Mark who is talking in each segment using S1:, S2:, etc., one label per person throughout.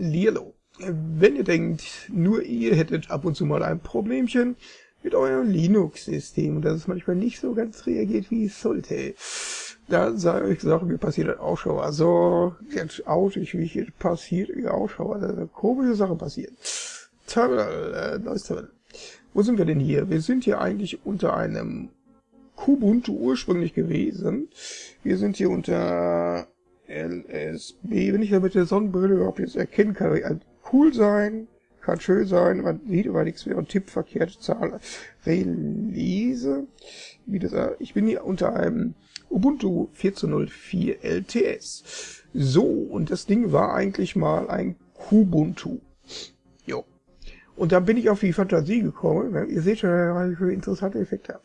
S1: Lierlo. Wenn ihr denkt, nur ihr hättet ab und zu mal ein Problemchen mit eurem Linux-System und dass es manchmal nicht so ganz reagiert, wie es sollte, dann sei euch gesagt, mir passiert das auch schon. Also, jetzt outig, wie hier passiert, wie auch schon. Also, komische Sachen passieren. Terminal, äh, neues Terminal. Wo sind wir denn hier? Wir sind hier eigentlich unter einem Kubuntu ursprünglich gewesen. Wir sind hier unter LSB. Wenn ich da mit der Sonnenbrille überhaupt jetzt erkennen kann, kann cool sein, kann schön sein, man sieht aber nichts mehr und tippt verkehrte Zahl. Release. Wie das, ich bin hier unter einem Ubuntu 14.04 LTS. So, und das Ding war eigentlich mal ein Kubuntu. Jo. Und dann bin ich auf die Fantasie gekommen. Ihr seht schon, was ich für interessante Effekte habe.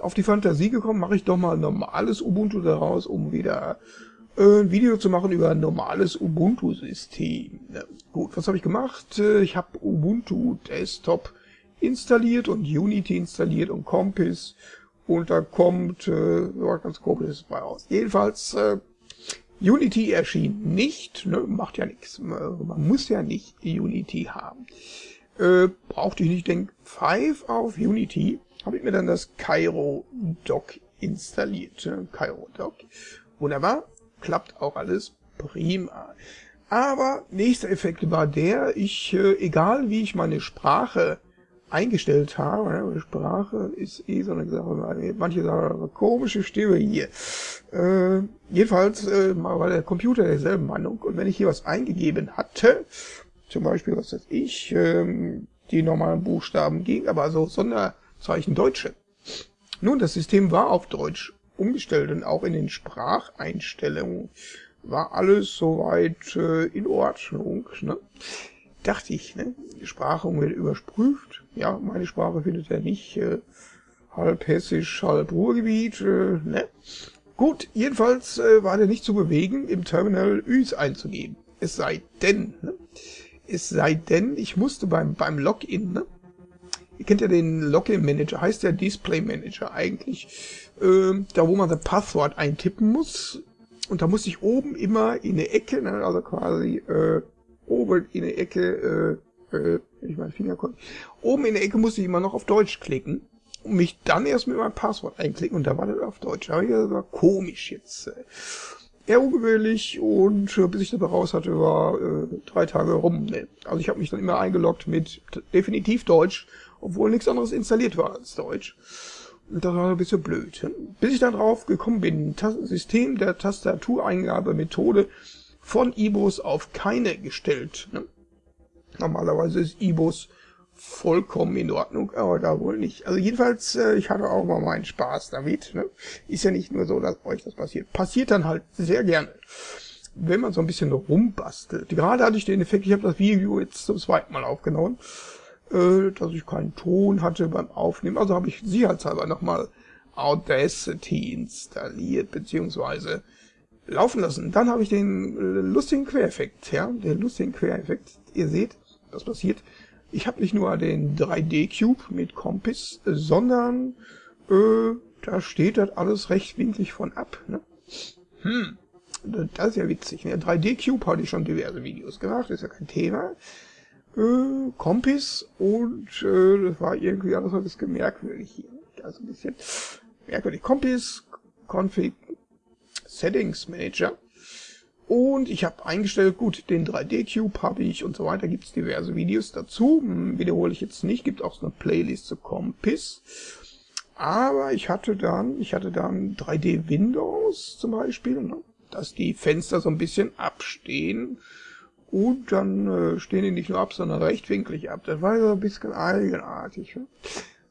S1: Auf die Fantasie gekommen, mache ich doch mal normales Ubuntu daraus, um wieder äh, ein Video zu machen über ein normales Ubuntu-System. Gut, was habe ich gemacht? Äh, ich habe Ubuntu Desktop installiert und Unity installiert und Compass und da kommt äh, ganz komisches bei raus. Jedenfalls, äh, Unity erschien nicht, ne, macht ja nichts. Man muss ja nicht Unity haben. Äh, brauchte ich nicht, denk 5 auf Unity, habe ich mir dann das Cairo Dock installiert. Ne? Cairo Dock. Wunderbar, klappt auch alles prima. Aber nächster Effekt war der, ich, äh, egal wie ich meine Sprache eingestellt habe. Ne? Sprache ist eh so eine Sache. Manche sagen, komische Stimme hier. Äh, jedenfalls äh, war der Computer derselben Meinung. Und wenn ich hier was eingegeben hatte, zum Beispiel, was weiß ich, ähm, die normalen Buchstaben ging, aber so Sonderzeichen Deutsche. Nun, das System war auf Deutsch umgestellt und auch in den Spracheinstellungen war alles soweit äh, in Ordnung. Ne? dachte ich, ne? Die Sprache wird überprüft. Ja, meine Sprache findet er nicht. Äh, halb hessisch, halb Ruhrgebiet, äh, ne? Gut, jedenfalls äh, war der nicht zu bewegen, im Terminal Üs einzugeben. Es sei denn, ne? Es sei denn, ich musste beim, beim Login, ne? Kennt ja den Login-Manager, heißt der Display-Manager eigentlich, äh, da wo man das Passwort eintippen muss. Und da muss ich oben immer in der Ecke, ne, also quasi äh, oben in der Ecke, äh, äh, ich meinen Finger konnte, oben in der Ecke musste ich immer noch auf Deutsch klicken und mich dann erst mit meinem Passwort einklicken und da war das auf Deutsch. Aber das war komisch jetzt. Äh, eher ungewöhnlich und äh, bis ich dabei raus hatte, war äh, drei Tage rum. Ne? Also ich habe mich dann immer eingeloggt mit definitiv Deutsch, obwohl nichts anderes installiert war als Deutsch. Und das war ein bisschen blöd. Bis ich dann drauf gekommen bin, Tas System der Tastatureingabemethode von IBOS auf keine gestellt. Ne? Normalerweise ist IBOS vollkommen in Ordnung, aber da wohl nicht. Also jedenfalls, äh, ich hatte auch mal meinen Spaß damit. Ne? Ist ja nicht nur so, dass euch das passiert. Passiert dann halt sehr gerne, wenn man so ein bisschen rumbastelt. Gerade hatte ich den Effekt, ich habe das Video jetzt zum zweiten Mal aufgenommen, äh, dass ich keinen Ton hatte beim Aufnehmen. Also habe ich sicherheitshalber nochmal Audacity installiert, beziehungsweise laufen lassen. Dann habe ich den äh, lustigen Quereffekt, ja, den lustigen Quereffekt. Ihr seht, was passiert. Ich habe nicht nur den 3D-Cube mit Compass, sondern äh, da steht das alles rechtwinklig von ab. Ne? Hm, das ist ja witzig. Ne? 3D-Cube hatte ich schon diverse Videos gemacht, ist ja kein Thema. Äh, Compass und äh, das war irgendwie alles ein bisschen merkwürdig hier. Also ein bisschen merkwürdig. Compass, Config, Settings Manager. Und ich habe eingestellt, gut, den 3D-Cube habe ich und so weiter, gibt es diverse Videos dazu. Hm, wiederhole ich jetzt nicht, gibt auch so eine Playlist zu Compass. Aber ich hatte dann, ich hatte dann 3D Windows zum Beispiel, ne, dass die Fenster so ein bisschen abstehen. Und dann äh, stehen die nicht nur ab, sondern rechtwinklig ab. Das war so ein bisschen eigenartig. Ne?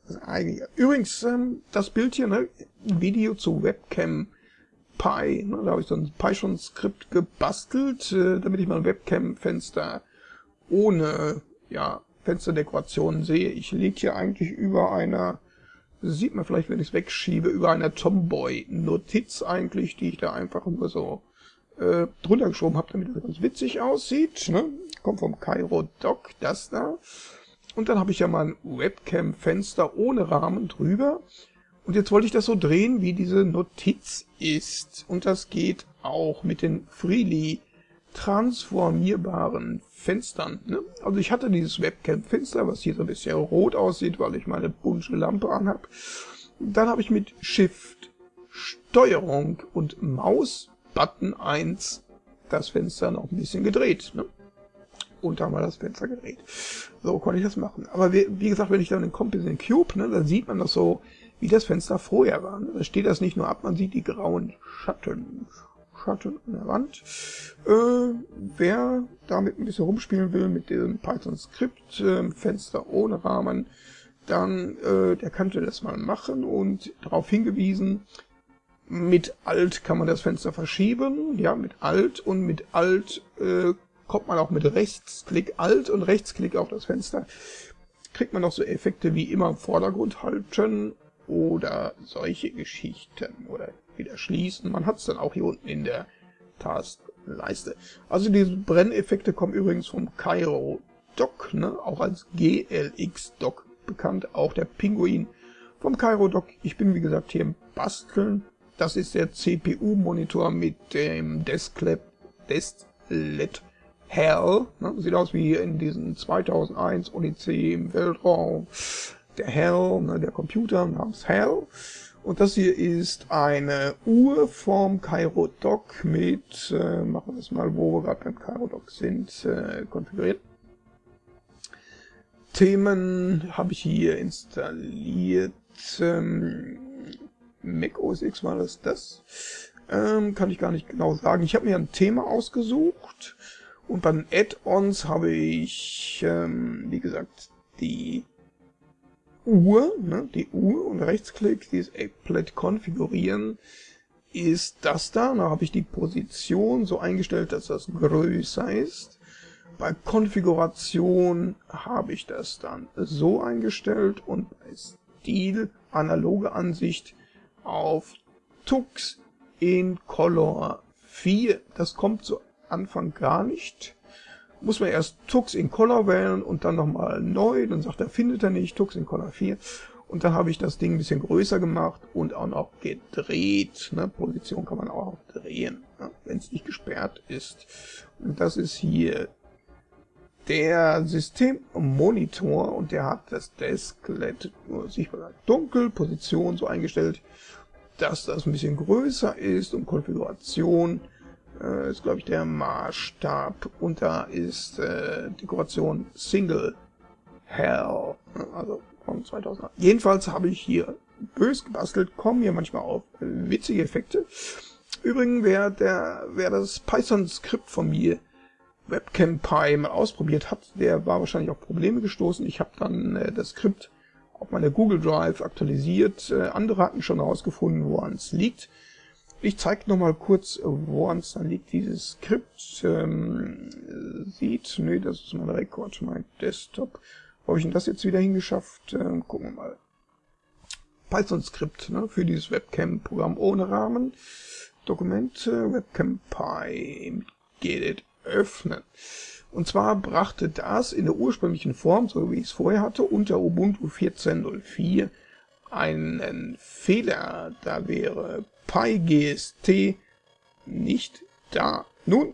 S1: Das eigentlich. Übrigens, ähm, das Bild hier, ne, Video zu Webcam Pi. Ne? Da habe ich so ein Python-Skript gebastelt, äh, damit ich mein Webcam-Fenster ohne ja, Fensterdekoration sehe. Ich liege hier eigentlich über einer, sieht man vielleicht, wenn ich es wegschiebe, über einer Tomboy-Notiz eigentlich, die ich da einfach nur so äh, drunter geschoben habe, damit es ganz witzig aussieht. Ne? Kommt vom Cairo Doc, das da. Und dann habe ich ja mein Webcam-Fenster ohne Rahmen drüber. Und jetzt wollte ich das so drehen, wie diese Notiz ist. Und das geht auch mit den Freely transformierbaren Fenstern. Ne? Also ich hatte dieses Webcam-Fenster, was hier so ein bisschen rot aussieht, weil ich meine bunte Lampe anhab. Dann habe ich mit Shift, Steuerung und Maus Button 1 das Fenster noch ein bisschen gedreht. Ne? Und da haben wir das Fenster gedreht. So konnte ich das machen. Aber wie, wie gesagt, wenn ich dann den Kompass in Cube, ne, dann sieht man das so, wie das Fenster vorher war. Ne? Da steht das nicht nur ab, man sieht die grauen Schatten. Schatten an der Wand. Äh, wer damit ein bisschen rumspielen will mit diesem Python-Skript, äh, Fenster ohne Rahmen, dann äh, der könnte das mal machen und darauf hingewiesen, mit Alt kann man das Fenster verschieben, ja, mit Alt und mit Alt äh, kommt man auch mit Rechtsklick Alt und Rechtsklick auf das Fenster. Kriegt man noch so Effekte wie immer im Vordergrund halten oder solche Geschichten oder wieder schließen. Man hat es dann auch hier unten in der Taskleiste. Also diese Brenneffekte kommen übrigens vom Cairo Dock, ne? auch als GLX Dock bekannt, auch der Pinguin vom Cairo Dock. Ich bin wie gesagt hier im Basteln. Das ist der CPU-Monitor mit dem Desklet Hell. Ne? Sieht aus wie in diesen 2001 Odyssee im Weltraum. Der Hell, ne? der Computer namens Hell. Und das hier ist eine Uhr vom Cairo Dock mit, äh, machen wir es mal, wo wir gerade beim Cairo Dock sind, äh, konfiguriert. Themen habe ich hier installiert. Ähm, Mac OS X war das das? Ähm, kann ich gar nicht genau sagen. Ich habe mir ein Thema ausgesucht und bei den Add-ons habe ich, ähm, wie gesagt, die Uhr, ne, die Uhr und Rechtsklick, dieses Applet konfigurieren, ist das da. Da habe ich die Position so eingestellt, dass das größer ist. Bei Konfiguration habe ich das dann so eingestellt und bei Stil, analoge Ansicht, auf Tux in Color 4. Das kommt zu Anfang gar nicht muss man erst Tux in Color wählen und dann nochmal neu. Dann sagt er, findet er nicht, Tux in Color 4. Und dann habe ich das Ding ein bisschen größer gemacht und auch noch gedreht. Ne? Position kann man auch drehen, ne? wenn es nicht gesperrt ist. Und das ist hier der Systemmonitor und der hat das Desklet nur sichtbar dunkel, Position so eingestellt, dass das ein bisschen größer ist und Konfiguration äh, ist, glaube ich, der Maßstab. Und da ist äh, Dekoration Single Hell. Also von 2008. Jedenfalls habe ich hier bös gebastelt, kommen hier manchmal auf witzige Effekte. Übrigens, wer, der, wer das Python-Skript von mir Webcam Pi mal ausprobiert hat, der war wahrscheinlich auf Probleme gestoßen. Ich habe dann äh, das Skript auf meiner Google Drive aktualisiert. Äh, andere hatten schon herausgefunden, woran es liegt. Ich zeige noch mal kurz, woran es dann liegt. Dieses Skript ähm, sieht, nee, das ist mein Rekord, mein Desktop. Wo habe ich denn das jetzt wieder hingeschafft? Ähm, gucken wir mal. Python-Skript ne, für dieses Webcam-Programm ohne Rahmen. Dokumente, Webcam Pi, Gedit öffnen. Und zwar brachte das in der ursprünglichen Form, so wie ich es vorher hatte, unter Ubuntu 14.04 einen Fehler. Da wäre PyGST nicht da. Nun,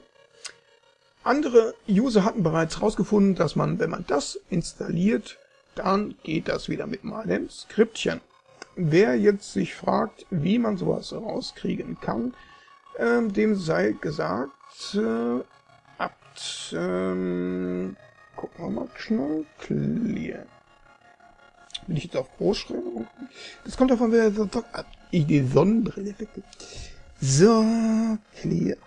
S1: andere User hatten bereits herausgefunden, dass man, wenn man das installiert, dann geht das wieder mit meinem Skriptchen. Wer jetzt sich fragt, wie man sowas rauskriegen kann, ähm, dem sei gesagt, äh, abt, ähm, gucken wir mal schnell, clear. Bin ich jetzt auf Großschreibung? Das kommt davon, wer so ich die Sonnenbrille weg. So, clear.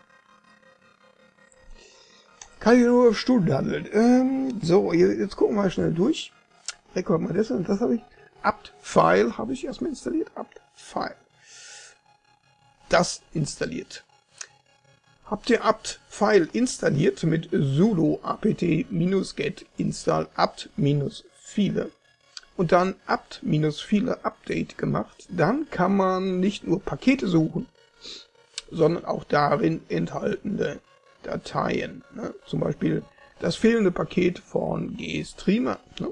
S1: Kann ich nur auf Stunden handeln. Ähm, so, jetzt gucken wir mal schnell durch. Rekord mal das und das habe ich. apt-file habe ich erstmal installiert. apt-file. Das installiert. Habt ihr apt-file installiert mit sudo apt-get install apt-viele und dann apt-viele Update gemacht, dann kann man nicht nur Pakete suchen, sondern auch darin enthaltene Dateien. Ne? Zum Beispiel das fehlende Paket von GStreamer. Ne?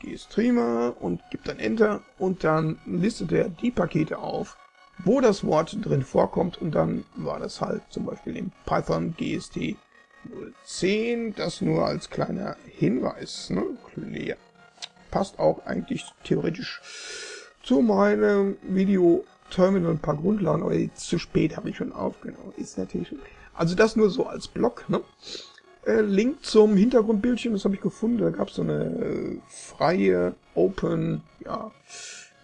S1: GStreamer und gibt dann Enter und dann listet er die Pakete auf, wo das Wort drin vorkommt und dann war das halt zum Beispiel in Python GST 010, das nur als kleiner Hinweis. Ne? Clear. Passt auch eigentlich theoretisch zu meinem Video Terminal ein paar Grundlagen, aber zu spät habe ich schon aufgenommen. Ist natürlich. Also das nur so als Block. Ne? Äh, Link zum Hintergrundbildchen, das habe ich gefunden. Da gab es so eine äh, freie, open, ja,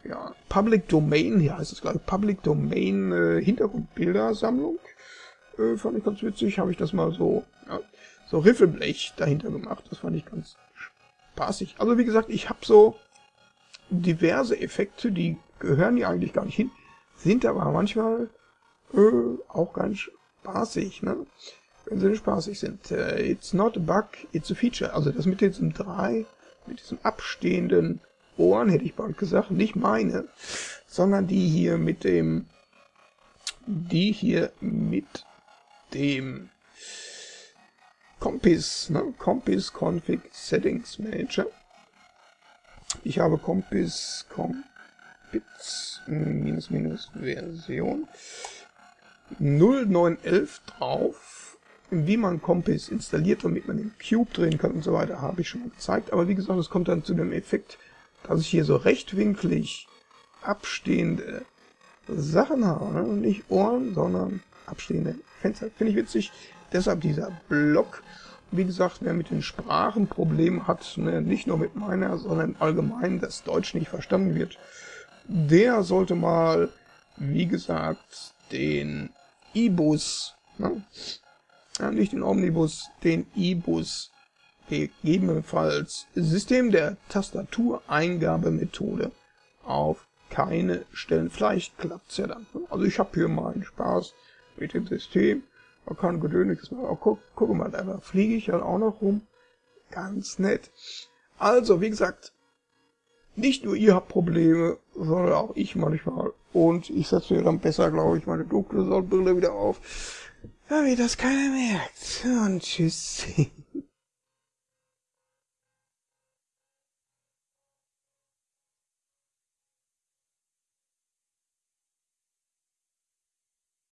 S1: ja, Public Domain, hier heißt es glaube ich, Public Domain äh, Hintergrundbildersammlung. Äh, fand ich ganz witzig, habe ich das mal so, ja, so Riffelblech dahinter gemacht. Das fand ich ganz spaßig. Also wie gesagt, ich habe so diverse Effekte, die gehören hier eigentlich gar nicht hin, sind aber manchmal äh, auch ganz spaßig, ne? Wenn sie spaßig sind. Uh, it's not a bug, it's a feature. Also das mit diesem drei, mit diesem abstehenden Ohren, hätte ich bald gesagt, nicht meine, sondern die hier mit dem, die hier mit dem Compis, ne? Compis Config Settings Manager. Ich habe Compis, Compits, minus minus Version 0911 drauf. Wie man Compis installiert, damit man den Cube drehen kann und so weiter, habe ich schon mal gezeigt. Aber wie gesagt, es kommt dann zu dem Effekt, dass ich hier so rechtwinklig abstehende Sachen habe. Ne? Nicht Ohren, sondern abstehende Fenster. Finde ich witzig. Deshalb dieser Block. Wie gesagt, wer mit den Sprachen Probleme hat, ne, nicht nur mit meiner, sondern allgemein, dass Deutsch nicht verstanden wird, der sollte mal, wie gesagt, den E-Bus, ne? ja, nicht den Omnibus, den E-Bus gegebenenfalls System der Tastatureingabemethode auf keine Stellen. Vielleicht klappt's ja dann. Also ich habe hier meinen Spaß mit dem System. Man kann gedönliches machen. Oh, guck, guck mal, da fliege ich halt auch noch rum. Ganz nett. Also, wie gesagt, nicht nur ihr habt Probleme, sondern auch ich manchmal. Und ich setze mir dann besser, glaube ich, meine dunkle Sonnenbrille wieder auf, damit das keiner merkt. Und tschüss.